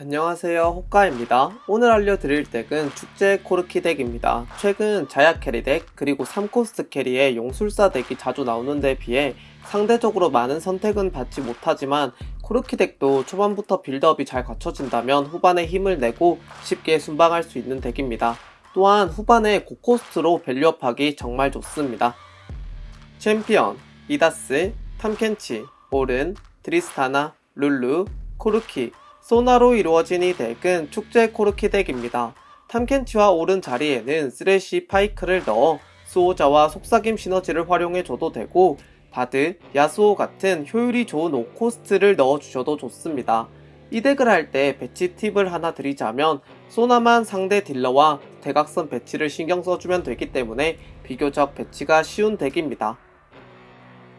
안녕하세요. 호카입니다. 오늘 알려드릴 덱은 축제 코르키 덱입니다. 최근 자야 캐리 덱 그리고 3코스트 캐리의 용술사 덱이 자주 나오는 데 비해 상대적으로 많은 선택은 받지 못하지만 코르키 덱도 초반부터 빌드업이 잘 갖춰진다면 후반에 힘을 내고 쉽게 순방할 수 있는 덱입니다. 또한 후반에 고코스트로 밸류업하기 정말 좋습니다. 챔피언, 이다스, 탐켄치, 오른, 트리스타나, 룰루, 코르키 소나로 이루어진 이 덱은 축제 코르키 덱입니다. 탐켄치와 오른 자리에는 쓰레쉬 파이크를 넣어 수호자와 속삭임 시너지를 활용해줘도 되고 바드, 야스오 같은 효율이 좋은 오코스트를 넣어주셔도 좋습니다. 이 덱을 할 때 배치 팁을 하나 드리자면 소나만 상대 딜러와 대각선 배치를 신경 써주면 되기 때문에 비교적 배치가 쉬운 덱입니다.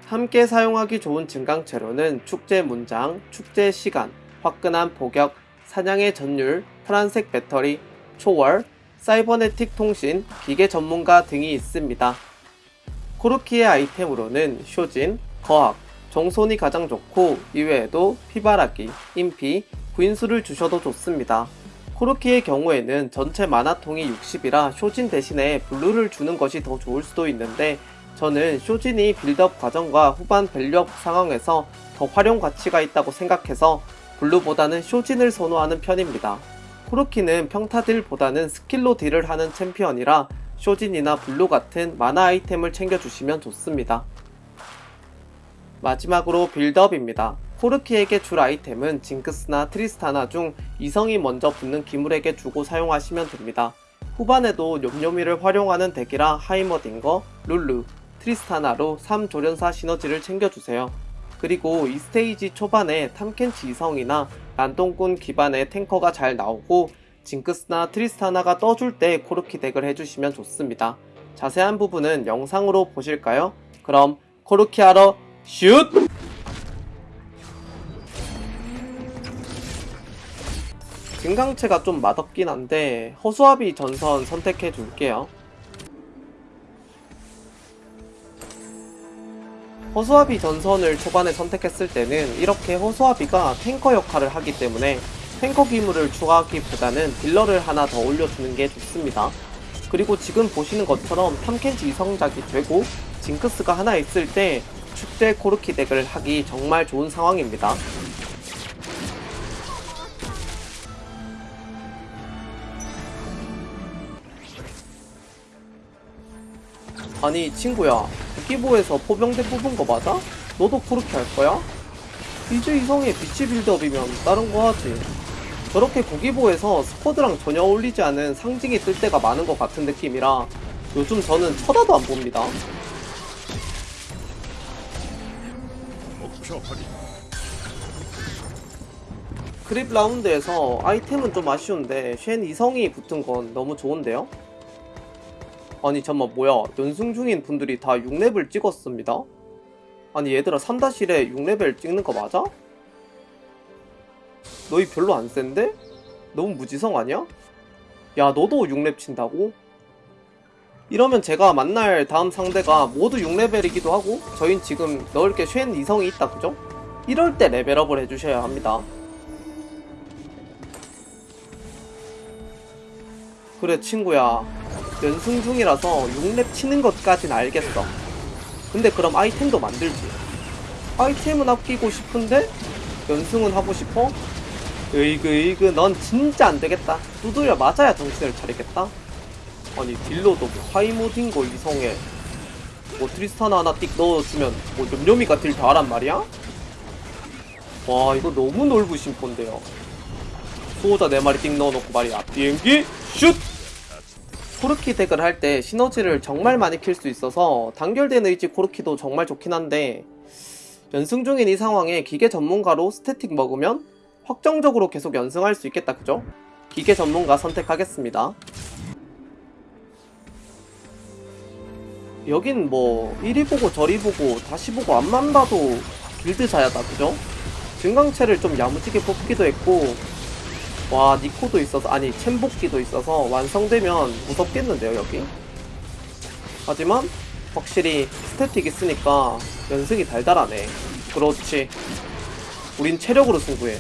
함께 사용하기 좋은 증강체로는 축제 문장, 축제 시간, 화끈한 포격, 사냥의 전율, 파란색 배터리, 초월, 사이버네틱 통신, 기계 전문가 등이 있습니다. 코르키의 아이템으로는 쇼진, 거학, 정손이 가장 좋고 이외에도 피바라기, 인피, 구인수를 주셔도 좋습니다. 코르키의 경우에는 전체 마나통이 60이라 쇼진 대신에 블루를 주는 것이 더 좋을 수도 있는데 저는 쇼진이 빌드업 과정과 후반 밸류업 상황에서 더 활용 가치가 있다고 생각해서 블루보다는 쇼진을 선호하는 편입니다. 코르키는 평타 딜보다는 스킬로 딜을 하는 챔피언이라 쇼진이나 블루 같은 마나 아이템을 챙겨주시면 좋습니다. 마지막으로 빌드업입니다. 코르키에게 줄 아이템은 징크스나 트리스타나 중 이성이 먼저 붙는 기물에게 주고 사용하시면 됩니다. 후반에도 뇸뇸이를 활용하는 덱이라 하이머딩거, 룰루, 트리스타나로 3조련사 시너지를 챙겨주세요. 그리고 이 스테이지 초반에 탐켄치 이성이나 난동꾼 기반의 탱커가 잘 나오고 징크스나 트리스타나가 떠줄 때 코르키 덱을 해주시면 좋습니다. 자세한 부분은 영상으로 보실까요? 그럼 코르키 하러 슛! 증강체가 좀 맛없긴 한데 허수아비 전선 선택해 줄게요. 허수아비 전선을 초반에 선택했을 때는 이렇게 허수아비가 탱커 역할을 하기 때문에 탱커 기물을 추가하기보다는 딜러를 하나 더 올려주는 게 좋습니다. 그리고 지금 보시는 것처럼 탐켄치 이성작이 되고 징크스가 하나 있을 때 축제 코르키 덱을 하기 정말 좋은 상황입니다. 아니 친구야 기보에서 포병대 뽑은 거 맞아? 너도 그렇게 할 거야? 이제 이성의 비치 빌드업이면 다른 거 하지 저렇게 고기보에서 스쿼드랑 전혀 어울리지 않은 상징이 뜰 때가 많은 것 같은 느낌이라 요즘 저는 쳐다도 안 봅니다 크립 라운드에서 아이템은 좀 아쉬운데 쉔 이성이 붙은 건 너무 좋은데요? 아니 잠만 뭐야 연승 중인 분들이 다 6레벨 찍었습니다 아니 얘들아 3-1에 6레벨 찍는 거 맞아? 너희 별로 안 센데? 너무 무지성 아니야? 야 너도 6렙 친다고? 이러면 제가 만날 다음 상대가 모두 6레벨이기도 하고 저흰 지금 넣을 게 쉔 이성이 있다 그죠? 이럴 때 레벨업을 해주셔야 합니다 그래 친구야 연승 중이라서 6렙 치는 것까진 알겠어 근데 그럼 아이템도 만들지 아이템은 아끼고 싶은데 연승은 하고 싶어? 으이그 으이그 넌 진짜 안되겠다 두드려 맞아야 정신을 차리겠다 아니 딜러도 뭐 하이모딩거 이성에 뭐 트리스타나 하나 띡 넣어주면 뭐 념념이가 딜 다하란 말이야? 와 이거 너무 넓으신 폰데요 수호자 4마리 띡 넣어놓고 말이야 비행기 슛! 코르키 덱을 할 때 시너지를 정말 많이 켤 수 있어서 단결된 의지 코르키도 정말 좋긴 한데 연승 중인 이 상황에 기계 전문가로 스태틱 먹으면 확정적으로 계속 연승할 수 있겠다 그죠? 기계 전문가 선택하겠습니다 여긴 뭐 이리 보고 저리 보고 다시 보고 앞만 봐도 길드자야다 그죠? 증강체를 좀 야무지게 뽑기도 했고 와 니코도 있어서 아니 챔복기도 있어서 완성되면 무섭겠는데요 여기? 하지만 확실히 스태틱 있으니까 연승이 달달하네 그렇지 우린 체력으로 승부해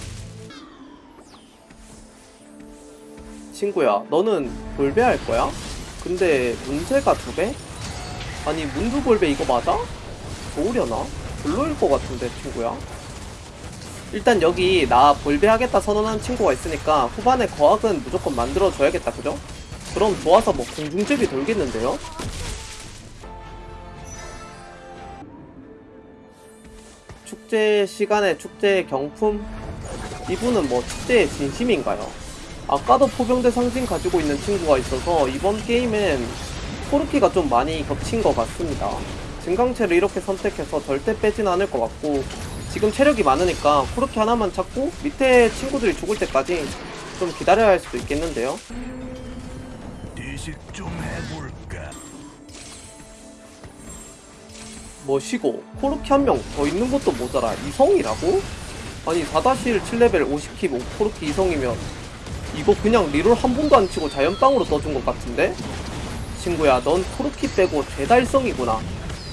친구야, 너는 볼배 할 거야? 근데 문제가 두 배? 아니 문두 볼배 이거 맞아? 좋으려나? 별로일 것 같은데 친구야. 일단 여기 나 볼배 하겠다 선언한 친구가 있으니까 후반에 거학은 무조건 만들어줘야겠다 그죠? 그럼 좋아서 뭐 공중제비 돌겠는데요? 축제 시간에 축제 경품? 이분은 뭐 축제의 진심인가요? 아까도 포병대 상징 가지고 있는 친구가 있어서 이번 게임엔 코르키가 좀 많이 겹친 것 같습니다. 증강체를 이렇게 선택해서 절대 빼진 않을 것 같고 지금 체력이 많으니까 코르키 하나만 찾고 밑에 친구들이 죽을 때까지 좀 기다려야 할 수도 있겠는데요. 해볼까? 뭐시고 코르키 한 명 더 있는 것도 모자라 이성이라고? 아니 4-1 7레벨 50킵 5 코르키 이성이면 이거 그냥 reroll 한 번도 안 치고 자연빵으로 떠준 것 같은데? 친구야 넌 코르키 빼고 죄다 일성이구나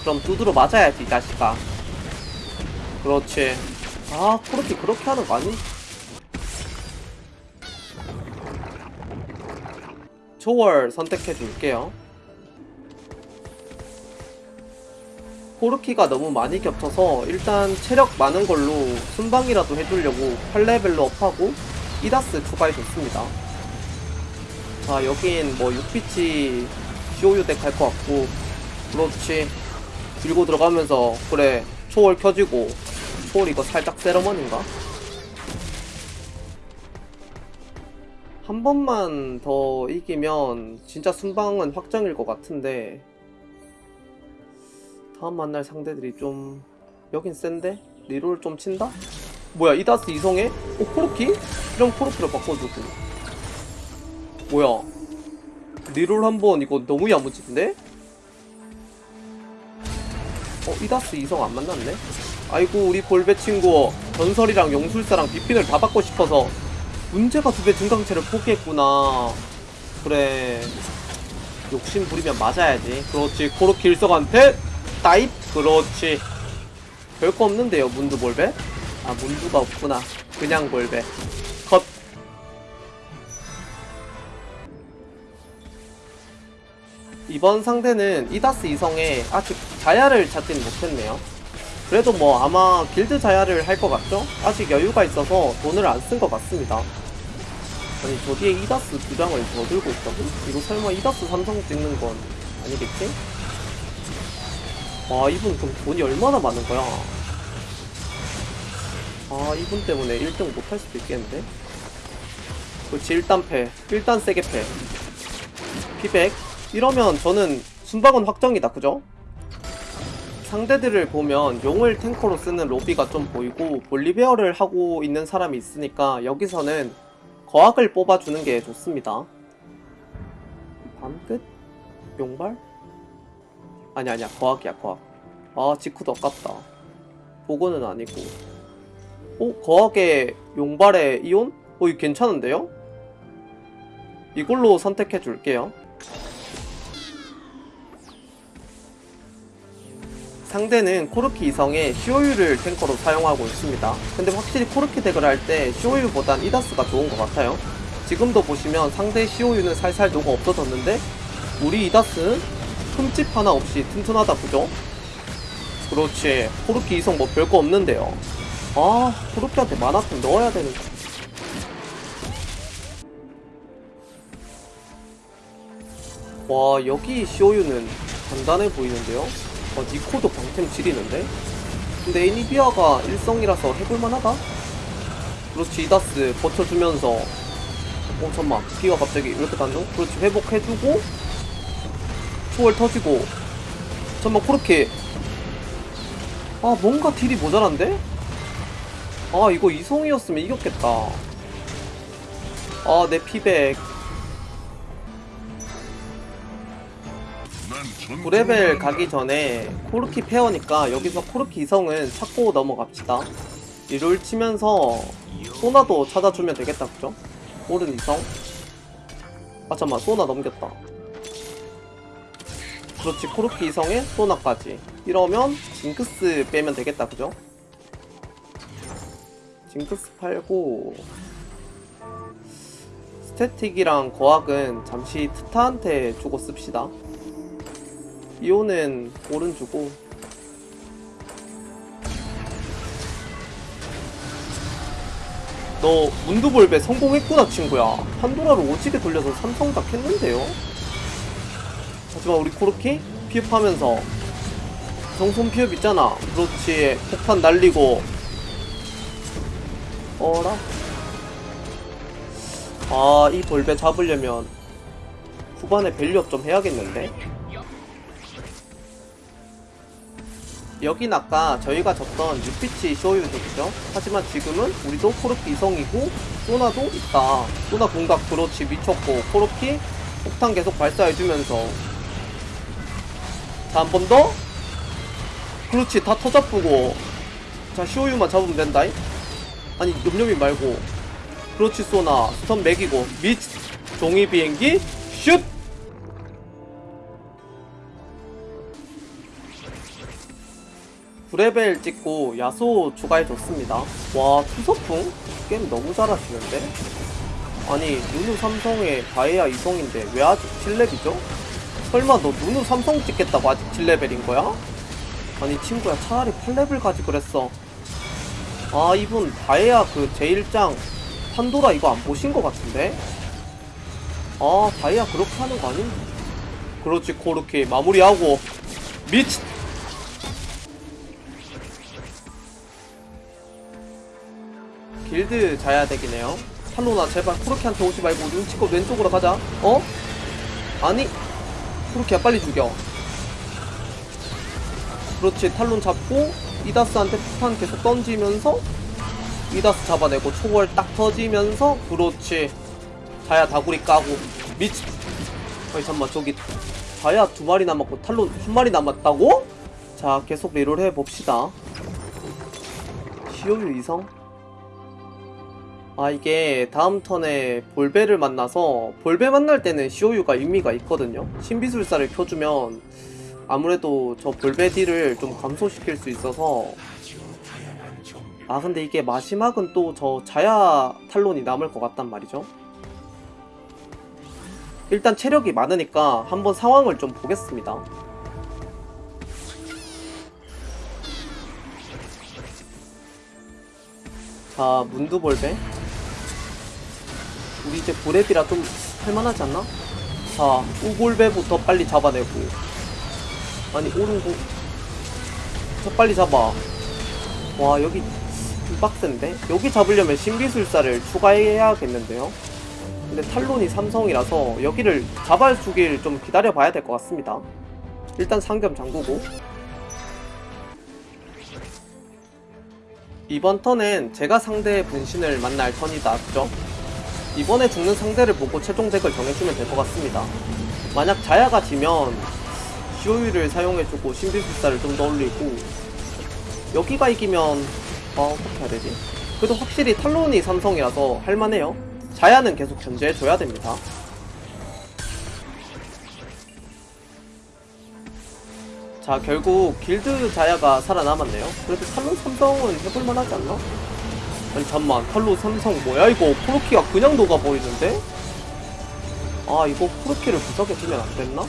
그럼 두드려 맞아야지 이 자식아 그렇지. 아 코르키 그렇게 하는 거 아니? 초월 선택해 줄게요. 코르키가 너무 많이 겹쳐서 일단 체력 많은 걸로 순방이라도 해주려고 8레벨로 업하고 이다스 추가해줬습니다. 자 여긴 뭐 6피치 시오유 덱할것 같고. 그렇지. 들고 들어가면서 그래 초월 켜지고 초월 이거 살짝 세러머니인가? 한 번만 더 이기면 진짜 순방은 확정일 것 같은데 다음 만날 상대들이 좀 여긴 센데? 리롤 좀 친다? 뭐야 이다스 이성애? 어 코르키? 이런 코르키로 바꿔주고 뭐야 리롤 한 번 이거 너무 야무진데? 어 이다스 이성 안 만났네? 아이고 우리 볼배 친구 전설이랑 용술사랑 비핀을 다 받고 싶어서 문제가 두 배 증강체를 포기했구나. 그래. 욕심 부리면 맞아야지. 그렇지. 코르키 일성한테 따잇! 그렇지. 별거 없는데요 문두 볼배? 아 문두가 없구나. 그냥 볼배 이번 상대는 이다스 이성에 아직 자야를 찾진 못했네요. 그래도 뭐 아마 길드 자야를 할 것 같죠? 아직 여유가 있어서 돈을 안 쓴 것 같습니다. 아니 저 뒤에 이다스 두 장을 더 들고 있다고? 이거 설마 이다스 삼성 찍는 건 아니겠지? 와 이분 그럼 돈이 얼마나 많은 거야? 아 이분 때문에 1등 못할 수도 있겠는데? 그렇지 일단 패. 일단 세게 패. 피백 이러면 저는 순방은 확정이다 그죠? 상대들을 보면 용을 탱커로 쓰는 로비가 좀 보이고 볼리베어를 하고 있는 사람이 있으니까 여기서는 거학을 뽑아주는 게 좋습니다 밤끝? 용발? 아니 아니야 거학이야 거학 아 지쿠도 아깝다 보고는 아니고 어? 거학의 용발의 이온? 어 이거 괜찮은데요? 이걸로 선택해 줄게요 상대는 코르키 이성의 시오유를 탱커로 사용하고 있습니다. 근데 확실히 코르키 deck을 할 때 시오유보단 이다스가 좋은 것 같아요. 지금도 보시면 상대 시오유는 살살 녹아 없어졌는데 우리 이다스는 흠집 하나 없이 튼튼하다 그죠? 그렇지. 코르키 이성 뭐 별거 없는데요. 아 코르키한테 mana템 넣어야 되는데 와 여기 시오유는 간단해 보이는데요? 어, 니코도 방템 지리는데? 근데 애니비아가 일성이라서 해볼만하다? 그렇지 이다스 버텨주면서 어 잠만 기가 갑자기 이렇게 단정? 그렇지 회복해주고 초월 터지고 잠만 코르키 아 뭔가 딜이 모자란데? 아 이거 이성이었으면 이겼겠다 아 내 피 백 9레벨 가기 전에 코르키 pair니까 여기서 코르키 이성은 찾고 넘어갑시다 reroll 치면서 소나도 찾아주면 되겠다 그죠? 오른 이성 아 잠만 소나 넘겼다 그렇지 코르키 이성에 소나까지 이러면 징크스 빼면 되겠다 그죠? 징크스 팔고 스태틱이랑 거학은 잠시 트타한테 주고 씁시다. 이오는 오른 주고. 너 문두볼배 성공했구나 친구야. 판도라를 오지게 돌려서 삼성 다 캤는데요? 하지만 우리 코르키 피흡하면서 정손 피흡 있잖아. 그렇지 폭탄 날리고. 어라? 아이 볼배 잡으려면 후반에 value up 좀 해야겠는데 여긴 아까 저희가 졌던 유피치 쇼유족이죠. 하지만 지금은 우리도 코르키 이성이고 소나도 있다. 소나 공각 그렇지 미쳤고 코르키 폭탄 계속 발사해주면서 자 한 번 더. 그렇지 다 터잡고 자 쇼유만 잡으면 된다잉. 아니 염염이 말고 그렇지 소나 스턴 맥이고 미 종이 비행기 슛. 구레벨 찍고 야소 추가해줬습니다. 와, 투서풍? 게임 너무 잘하시는데? 아니, 누누 삼성의 다이아 이성인데 왜 아직 7렙이죠? 설마 너 누누 삼성 찍겠다고 아직 7레벨인 거야? 아니, 친구야, 차라리 8레벨 가지 그랬어. 아, 이분 다이아 그 제1장 판도라 이거 안 보신 것 같은데? 아, 다이아 그렇게 하는 거 아닌데? 그렇지, 코르키. 마무리하고. 미치! 길드 자야 되기네요. 팔로나 제발 쿠르키한테 오지 말고 눈치껏 왼쪽으로 가자. 어? 아니 쿠르키야 빨리 죽여. 그렇지 탈론 잡고 이다스한테 폭탄 계속 던지면서 이다스 잡아내고 초월 딱 터지면서 그렇지 자야 다구리 까고 미치 아니 잠만 저기 자야 두 마리 남았고 탈론 한 마리 남았다고? 자 계속 리롤 해봅시다 시오유 이성 아 이게 다음 턴에 볼베를 만나서 볼베 만날 때는 시오유가 의미가 있거든요. 신비술사를 켜주면 아무래도 저 볼베 딜을 좀 감소시킬 수 있어서. 아 근데 이게 마지막은 또 저 자야 탈론이 남을 것 같단 말이죠. 일단 체력이 많으니까 한번 상황을 좀 보겠습니다. 자 문두볼베 우리 이제 브랩이라 좀 할만하지 않나? 자, 우골배부터 빨리 잡아내고. 아니, 오른고. 저 빨리 잡아. 와, 여기 좀 빡센데? 여기 잡으려면 신기술사를 추가해야겠는데요? 근데 탈론이 삼성이라서 여기를 잡아주길 좀 기다려봐야 될 것 같습니다. 일단 상겸 잠그고. 이번 턴엔 제가 상대의 분신을 만날 턴이다, 그죠? 이번에 죽는 상대를 보고 최종 덱을 정해주면 될 것 같습니다. 만약 자야가 지면 시오유를 사용해주고 신비술사를 좀 더 올리고 여기가 이기면 아 어떻게 해야 되지? 그래도 확실히 탈론이 삼성이라서 할만해요. 자야는 계속 견제해줘야 됩니다. 자 결국 길드 자야가 살아남았네요. 그래도 탈론 삼성은 해볼만 하지 않나? 아니 잠만 탈로 삼성 뭐야 이거 코르키가 그냥 녹아버리는데? 아 이거 코르키를 구석에 두면 안됐나?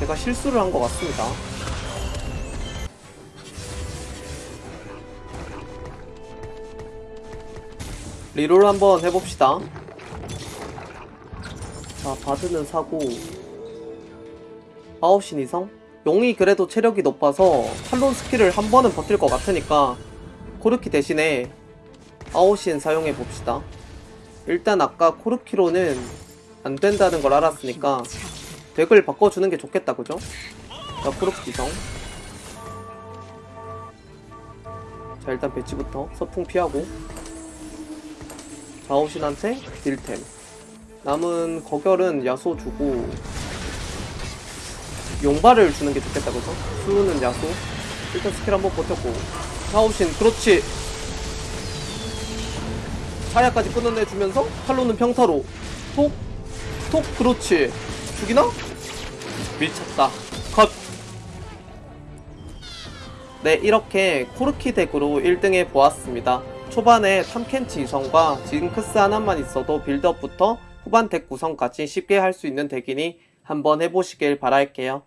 제가 실수를 한 것 같습니다 reroll 한번 해봅시다 자 바드는 사고 아홉신 이성? 용이 그래도 체력이 높아서 탈론 스킬을 한 번은 버틸 것 같으니까 코르키 대신에 아오신 사용해 봅시다. 일단 아까 코르키로는 안 된다는 걸 알았으니까 덱을 바꿔주는 게 좋겠다, 그죠? 자, 코르키 이성. 자, 일단 배치부터 서풍 피하고. 자, 아오신한테 딜템. 남은 거결은 야소 주고 용발을 주는 게 좋겠다, 그죠? 수는 야소. 일단 스킬 한번 버텼고. 아오신 그렇지 사야까지 끊어내주면서 탈로는 평타로 톡! 톡! 그렇지 죽이나? 밀쳤다 컷! 네 이렇게 코르키 덱으로 1등해 보았습니다 초반에 탐켄치 이성과 징크스 하나만 있어도 빌드업부터 후반 덱 구성까지 쉽게 할 수 있는 덱이니 한번 해보시길 바랄게요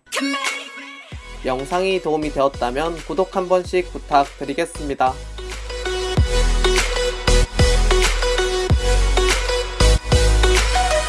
영상이 도움이 되었다면 구독 한 번씩 부탁드리겠습니다.